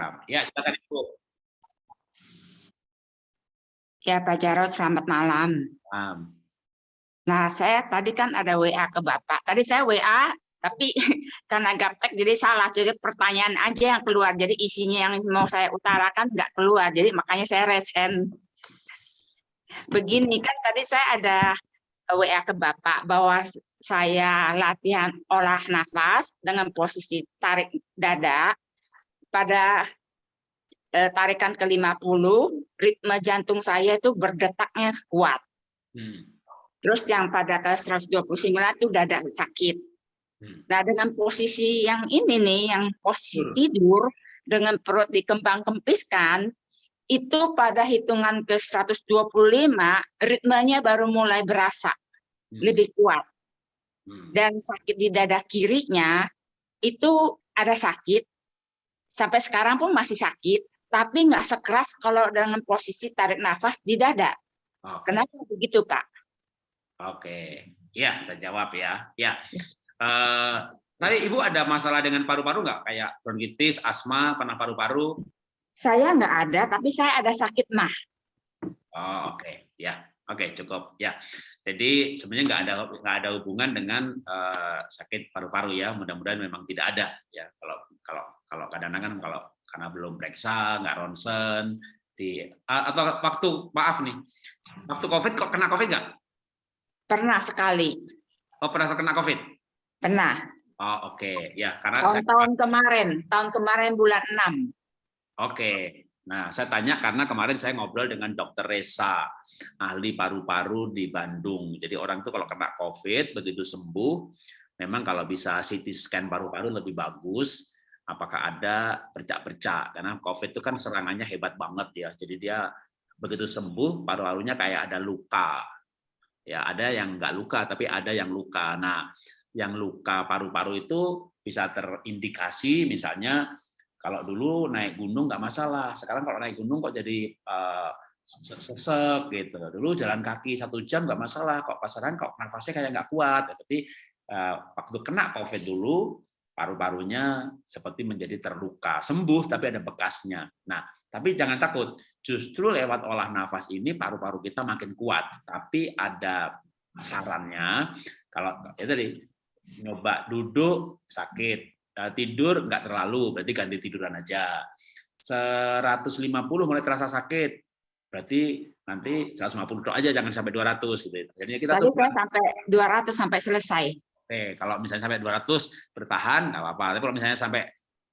program. Ya, silakan Ibu. Ya Pak Jarod, selamat malam. Um, Nah, saya tadi kan ada WA ke Bapak. Tadi saya WA, tapi karena gaptek jadi salah. Jadi pertanyaan aja yang keluar. Jadi isinya yang mau saya utarakan nggak keluar. Jadi makanya saya resen. Begini kan tadi saya ada WA ke Bapak bahwa saya latihan olah nafas dengan posisi tarik dada pada eh, tarikan ke-50 ritme jantung saya itu berdetaknya kuat. hmm, Terus yang pada ke 129 itu dada sakit. hmm, Nah, dengan posisi yang ini nih, yang posisi Hmm. tidur dengan perut dikembang kempiskan, itu pada hitungan ke 125 ritmenya baru mulai berasa hmm, lebih kuat. hmm. Dan sakit di dada kirinya itu ada sakit sampai sekarang pun masih sakit, tapi nggak sekeras kalau dengan posisi tarik nafas di dada. Oke. Kenapa begitu, Pak? Oke, ya saya jawab ya. Ya, Eh, tadi ibu ada masalah dengan paru-paru nggak? Kayak bronkitis, asma, pernah paru-paru? Saya nggak ada, tapi saya ada sakit mah. Oh, oke, ya, oke cukup ya. Jadi sebenarnya nggak ada nggak ada hubungan dengan eh, sakit paru-paru ya. Mudah-mudahan memang tidak ada ya. Kalau kalau kalau kadang-kadang kan kalau karena belum periksa, nggak ronsen di atau waktu maaf nih, waktu covid kok kena covid nggak? Pernah sekali, Oh pernah terkena covid? pernah. Oh oke, ya karena saya Tahun-tahun kemarin, tahun kemarin bulan 6. Oke, nah saya tanya karena kemarin saya ngobrol dengan Dokter Resa, ahli paru-paru di Bandung. Jadi orang tuh kalau kena COVID begitu sembuh, memang kalau bisa CT scan paru-paru lebih bagus. Apakah ada bercak-bercak? Karena COVID itu kan serangannya hebat banget ya. Jadi dia begitu sembuh paru-parunya kayak ada luka. Ya ada yang nggak luka tapi ada yang luka. Nah, yang luka paru-paru itu bisa terindikasi misalnya kalau dulu naik gunung nggak masalah, sekarang kalau naik gunung kok jadi eh, sesek gitu. Dulu jalan kaki satu jam nggak masalah, kok pasaran kok nafasnya kayak nggak kuat. Tapi eh, waktu kena COVID dulu paru-parunya seperti menjadi terluka, sembuh tapi ada bekasnya. Nah, tapi jangan takut, justru lewat olah nafas ini paru-paru kita makin kuat. Tapi ada sarannya, kalau ya tadi nyoba duduk sakit, tidur nggak terlalu, berarti ganti tiduran aja. 150 mulai terasa sakit, berarti nanti 150 tok aja, jangan sampai 200 gitu. Jadi kita Tadi tuh saya sampai 200 sampai selesai. Oke, kalau misalnya sampai 200 bertahan nggak apa-apa. Tapi kalau misalnya sampai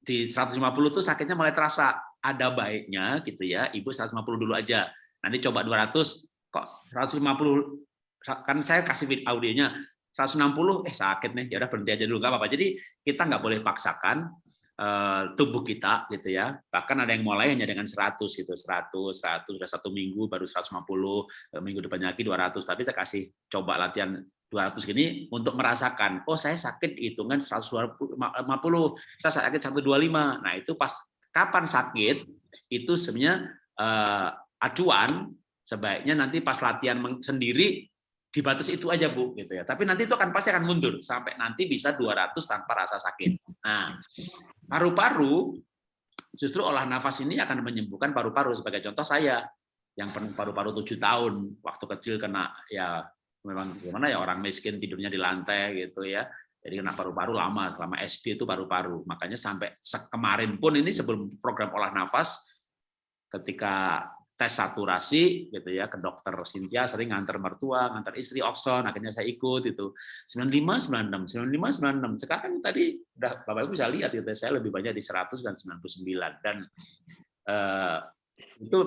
di 150 tuh sakitnya mulai terasa. Ada baiknya gitu ya, Ibu 150 dulu aja. Nanti coba 200 kok 150 kan saya kasih audionya 160 eh sakit nih ya udah berhenti aja dulu nggak apa-apa. Jadi kita nggak boleh paksakan eh, tubuh kita gitu ya. Bahkan ada yang mulai hanya dengan 100 gitu, 100, 100 udah satu minggu baru 150, eh, minggu depannya lagi 200. Tapi saya kasih coba latihan 200 gini untuk merasakan, oh saya sakit hitungan 150, saya sakit 125. Nah itu pas kapan sakit, itu sebenarnya eh, acuan sebaiknya nanti pas latihan sendiri dibatas itu aja Bu gitu ya. Tapi nanti itu akan pasti akan mundur sampai nanti bisa 200 tanpa rasa sakit. Nah, paru-paru justru olah nafas ini akan menyembuhkan paru-paru sebagai contoh saya yang pernah paru-paru tujuh tahun waktu kecil kena ya memang gimana ya orang miskin tidurnya di lantai gitu ya. Jadi kena paru-paru lama selama SD itu paru-paru. Makanya sampai kemarin pun ini sebelum program olah nafas ketika tes saturasi gitu ya ke dokter Cynthia sering nganter mertua, nganter istri Oxon, akhirnya saya ikut itu 95 96 95 96. Sekarang tadi udah Bapak Ibu bisa lihat itu saya lebih banyak di 100 dan 99 dan eh, itu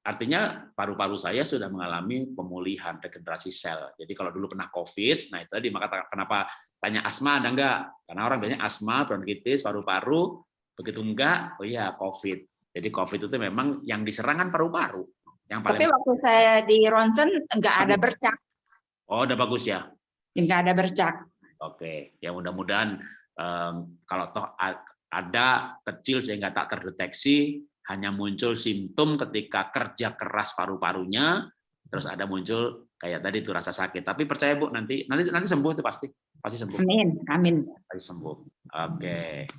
artinya paru-paru saya sudah mengalami pemulihan regenerasi sel. Jadi kalau dulu pernah COVID, nah itu tadi maka kenapa tanya asma ada enggak? Karena orang biasanya asma, bronkitis, paru-paru, begitu enggak, oh iya COVID. Jadi COVID itu memang yang diserang kan paru-paru. Yang paling Tapi waktu saya di ronsen nggak ada bercak, Oh, udah bagus ya. nggak ada bercak. Oke, ya mudah-mudahan em, kalau toh ada kecil sehingga tak terdeteksi, hanya muncul simptom ketika kerja keras paru-parunya, terus ada muncul kayak tadi itu rasa sakit. Tapi percaya Bu, nanti nanti nanti sembuh itu pasti, pasti sembuh, Amin, amin. pasti sembuh. Oke.